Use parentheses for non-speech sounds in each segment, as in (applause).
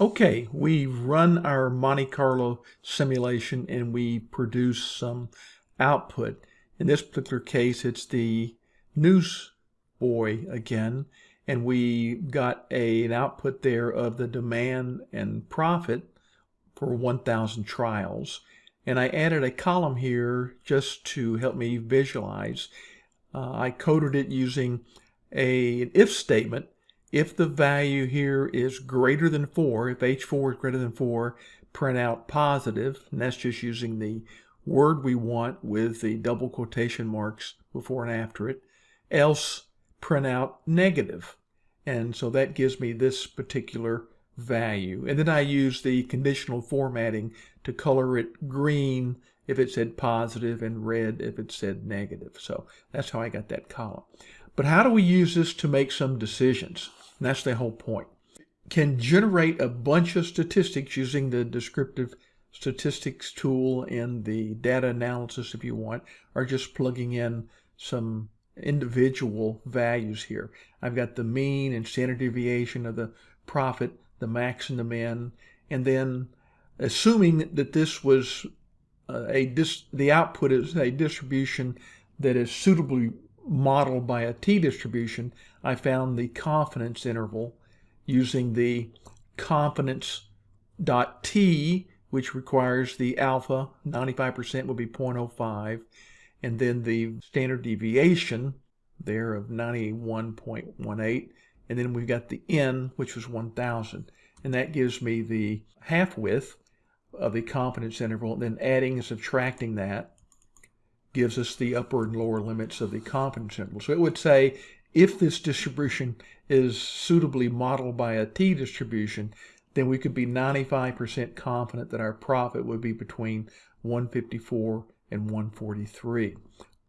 Okay, we run our Monte Carlo simulation and we produce some output. In this particular case, it's the news boy again, and we got a, an output there of the demand and profit for 1,000 trials. And I added a column here just to help me visualize. Uh, I coded it using a, an if statement if the value here is greater than 4, if H4 is greater than 4, print out positive. and that's just using the word we want with the double quotation marks before and after it, else print out negative. And so that gives me this particular value. And then I use the conditional formatting to color it green if it said positive and red if it said negative. So that's how I got that column. But how do we use this to make some decisions? And that's the whole point. Can generate a bunch of statistics using the descriptive statistics tool in the data analysis if you want, or just plugging in some individual values here. I've got the mean and standard deviation of the profit, the max and the min, and then assuming that this was uh, a dis the output is a distribution that is suitably modeled by a t-distribution, I found the confidence interval using the confidence dot t, which requires the alpha, 95% would be 0.05, and then the standard deviation there of 91.18, and then we've got the n, which was 1,000, and that gives me the half width of the confidence interval, and then adding and subtracting that gives us the upper and lower limits of the confidence interval. So it would say if this distribution is suitably modeled by a t-distribution, then we could be 95% confident that our profit would be between 154 and 143.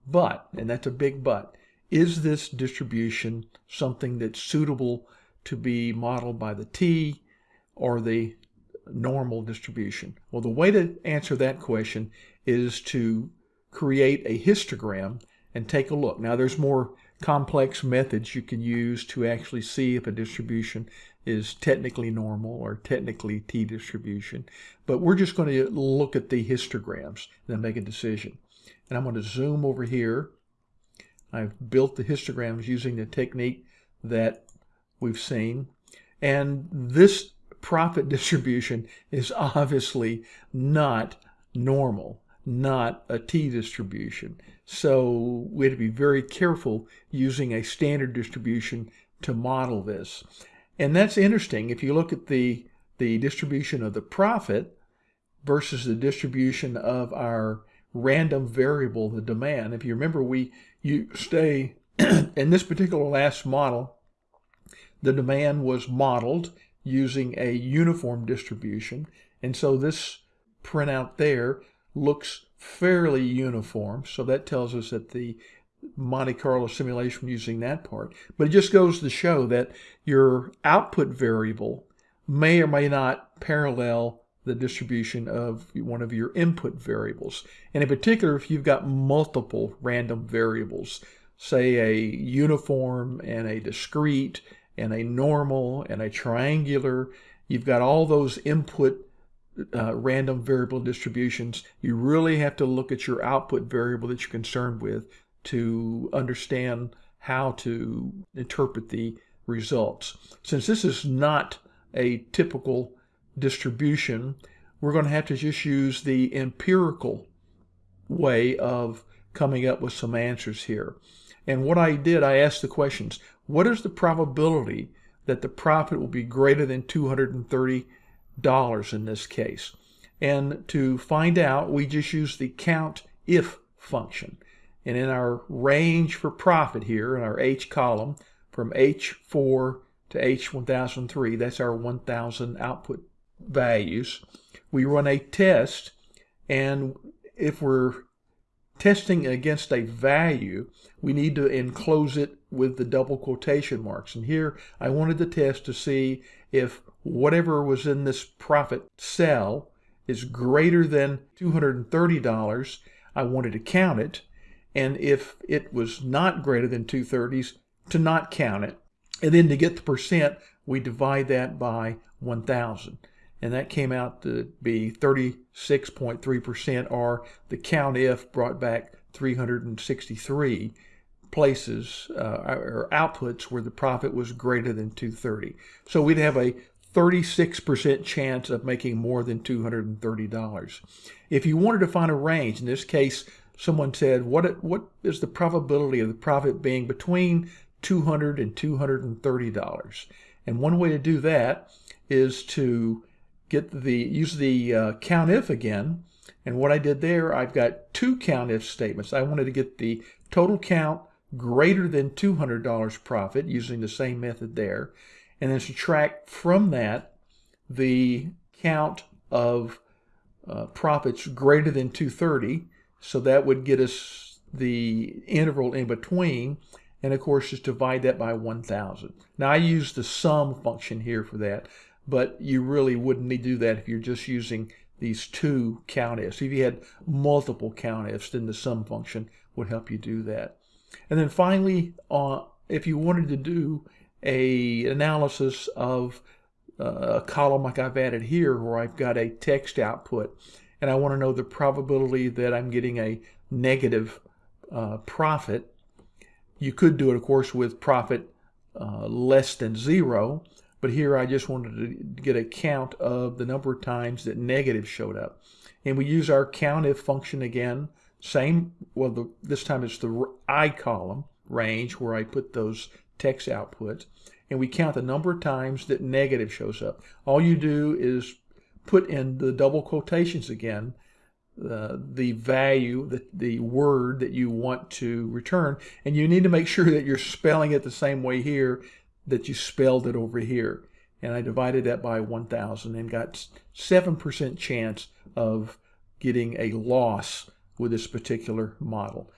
But, and that's a big but, is this distribution something that's suitable to be modeled by the t or the normal distribution? Well, the way to answer that question is to create a histogram and take a look. Now there's more complex methods you can use to actually see if a distribution is technically normal or technically t-distribution. But we're just going to look at the histograms and then make a decision. And I'm going to zoom over here. I've built the histograms using the technique that we've seen. And this profit (laughs) distribution is obviously not normal not a t-distribution. So we have to be very careful using a standard distribution to model this. And that's interesting. If you look at the, the distribution of the profit versus the distribution of our random variable, the demand, if you remember, we you stay (clears throat) in this particular last model, the demand was modeled using a uniform distribution. And so this printout there looks fairly uniform. So that tells us that the Monte Carlo simulation using that part. But it just goes to show that your output variable may or may not parallel the distribution of one of your input variables. And in particular, if you've got multiple random variables, say a uniform and a discrete and a normal and a triangular, you've got all those input uh, random variable distributions, you really have to look at your output variable that you're concerned with to understand how to interpret the results. Since this is not a typical distribution, we're going to have to just use the empirical way of coming up with some answers here. And what I did, I asked the questions, what is the probability that the profit will be greater than 230 dollars in this case. And to find out, we just use the count if function. And in our range for profit here, in our H column, from H4 to H1003, that's our 1000 output values, we run a test, and if we're testing against a value, we need to enclose it with the double quotation marks. And here I wanted to test to see if whatever was in this profit cell is greater than $230, I wanted to count it. And if it was not greater than 230s, to not count it. And then to get the percent, we divide that by 1,000. And that came out to be 36.3%, or the COUNTIF brought back 363 places uh, or outputs where the profit was greater than 230. So we'd have a 36% chance of making more than $230. If you wanted to find a range, in this case, someone said, what, what is the probability of the profit being between $200 and $230? And one way to do that is to get the use the uh, COUNTIF again. And what I did there, I've got two COUNTIF statements. I wanted to get the total count greater than $200 profit using the same method there and then subtract from that the count of uh, profits greater than 230. So that would get us the interval in between. And of course, just divide that by 1,000. Now I use the sum function here for that, but you really wouldn't need to do that if you're just using these two countifs. If you had multiple countifs, then the sum function would help you do that. And then finally, uh, if you wanted to do a analysis of uh, a column like I've added here where I've got a text output and I want to know the probability that I'm getting a negative uh, profit. You could do it, of course, with profit uh, less than zero, but here I just wanted to get a count of the number of times that negative showed up. And we use our COUNTIF function again, same, well, the, this time it's the I column range where I put those text outputs and we count the number of times that negative shows up. All you do is put in the double quotations again, uh, the value, the, the word that you want to return, and you need to make sure that you're spelling it the same way here that you spelled it over here. And I divided that by 1,000 and got 7% chance of getting a loss with this particular model.